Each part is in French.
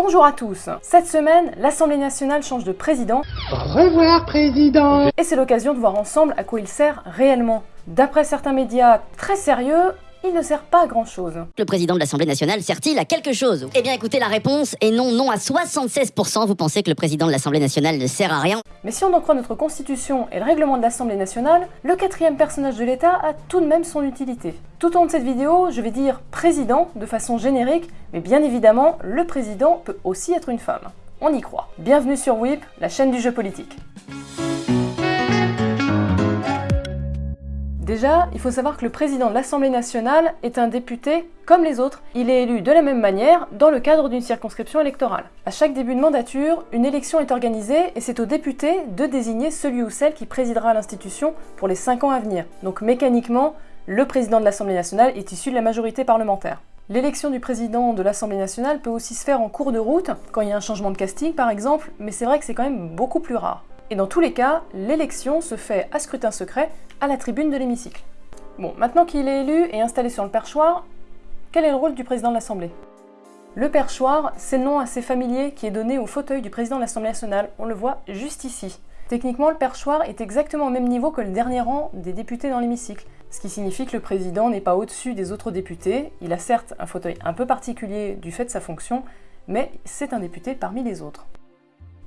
Bonjour à tous Cette semaine, l'Assemblée nationale change de président. Au revoir, président Et c'est l'occasion de voir ensemble à quoi il sert réellement. D'après certains médias très sérieux, il ne sert pas à grand chose. Le président de l'Assemblée nationale sert-il à quelque chose? Eh bien écoutez la réponse, et non, non à 76%, vous pensez que le président de l'Assemblée nationale ne sert à rien? Mais si on en croit notre constitution et le règlement de l'Assemblée nationale, le quatrième personnage de l'État a tout de même son utilité. Tout au long de cette vidéo, je vais dire président de façon générique, mais bien évidemment, le président peut aussi être une femme. On y croit. Bienvenue sur WIP, la chaîne du jeu politique. Déjà, il faut savoir que le président de l'Assemblée nationale est un député comme les autres. Il est élu de la même manière dans le cadre d'une circonscription électorale. À chaque début de mandature, une élection est organisée et c'est au député de désigner celui ou celle qui présidera l'institution pour les 5 ans à venir. Donc mécaniquement, le président de l'Assemblée nationale est issu de la majorité parlementaire. L'élection du président de l'Assemblée nationale peut aussi se faire en cours de route, quand il y a un changement de casting par exemple, mais c'est vrai que c'est quand même beaucoup plus rare. Et dans tous les cas, l'élection se fait à scrutin secret à la tribune de l'hémicycle. Bon, maintenant qu'il est élu et installé sur le perchoir, quel est le rôle du président de l'Assemblée? Le perchoir, c'est le nom assez familier qui est donné au fauteuil du président de l'Assemblée nationale, on le voit juste ici. Techniquement, le perchoir est exactement au même niveau que le dernier rang des députés dans l'hémicycle, ce qui signifie que le président n'est pas au-dessus des autres députés, il a certes un fauteuil un peu particulier du fait de sa fonction, mais c'est un député parmi les autres.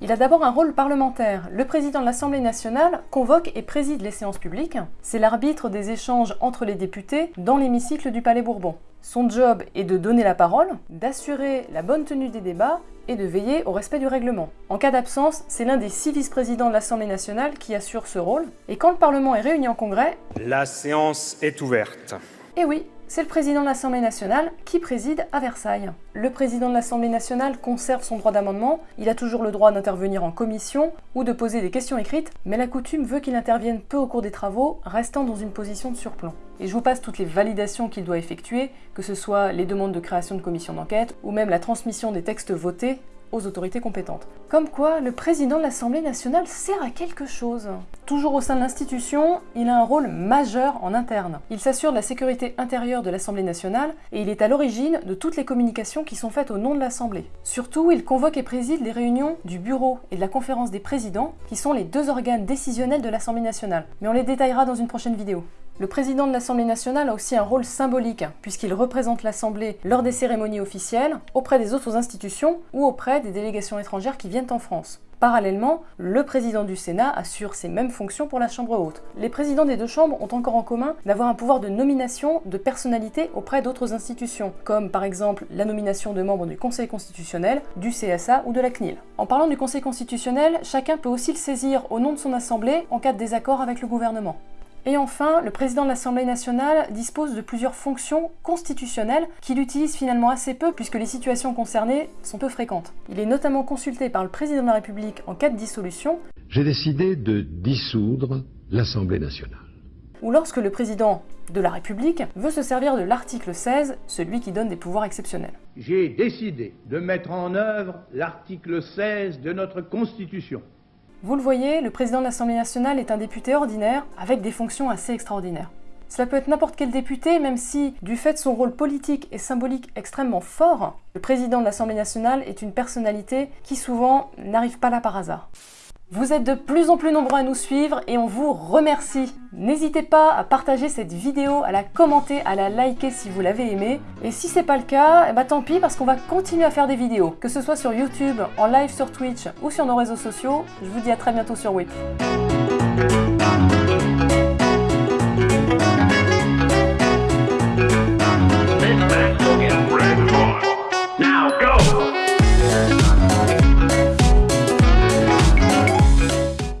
Il a d'abord un rôle parlementaire. Le président de l'Assemblée nationale convoque et préside les séances publiques. C'est l'arbitre des échanges entre les députés dans l'hémicycle du Palais Bourbon. Son job est de donner la parole, d'assurer la bonne tenue des débats et de veiller au respect du règlement. En cas d'absence, c'est l'un des six vice-présidents de l'Assemblée nationale qui assure ce rôle. Et quand le Parlement est réuni en congrès... La séance est ouverte. Eh oui, c'est le président de l'Assemblée nationale qui préside à Versailles. Le président de l'Assemblée nationale conserve son droit d'amendement, il a toujours le droit d'intervenir en commission ou de poser des questions écrites, mais la coutume veut qu'il intervienne peu au cours des travaux, restant dans une position de surplomb. Et je vous passe toutes les validations qu'il doit effectuer, que ce soit les demandes de création de commissions d'enquête ou même la transmission des textes votés autorités compétentes. Comme quoi, le président de l'Assemblée nationale sert à quelque chose. Toujours au sein de l'institution, il a un rôle majeur en interne. Il s'assure de la sécurité intérieure de l'Assemblée nationale et il est à l'origine de toutes les communications qui sont faites au nom de l'Assemblée. Surtout, il convoque et préside les réunions du bureau et de la conférence des présidents, qui sont les deux organes décisionnels de l'Assemblée nationale. Mais on les détaillera dans une prochaine vidéo. Le président de l'Assemblée nationale a aussi un rôle symbolique, puisqu'il représente l'Assemblée lors des cérémonies officielles, auprès des autres institutions ou auprès des délégations étrangères qui viennent en France. Parallèlement, le président du Sénat assure ces mêmes fonctions pour la Chambre haute. Les présidents des deux chambres ont encore en commun d'avoir un pouvoir de nomination de personnalités auprès d'autres institutions, comme par exemple la nomination de membres du Conseil constitutionnel, du CSA ou de la CNIL. En parlant du Conseil constitutionnel, chacun peut aussi le saisir au nom de son assemblée en cas de désaccord avec le gouvernement. Et enfin, le président de l'Assemblée nationale dispose de plusieurs fonctions constitutionnelles qu'il utilise finalement assez peu puisque les situations concernées sont peu fréquentes. Il est notamment consulté par le président de la République en cas de dissolution. J'ai décidé de dissoudre l'Assemblée nationale. Ou lorsque le président de la République veut se servir de l'article 16, celui qui donne des pouvoirs exceptionnels. J'ai décidé de mettre en œuvre l'article 16 de notre Constitution vous le voyez, le président de l'Assemblée nationale est un député ordinaire avec des fonctions assez extraordinaires. Cela peut être n'importe quel député, même si, du fait de son rôle politique et symbolique extrêmement fort, le président de l'Assemblée nationale est une personnalité qui souvent n'arrive pas là par hasard. Vous êtes de plus en plus nombreux à nous suivre et on vous remercie. N'hésitez pas à partager cette vidéo, à la commenter, à la liker si vous l'avez aimée. Et si c'est pas le cas, ben tant pis parce qu'on va continuer à faire des vidéos. Que ce soit sur YouTube, en live sur Twitch ou sur nos réseaux sociaux. Je vous dis à très bientôt sur WIP.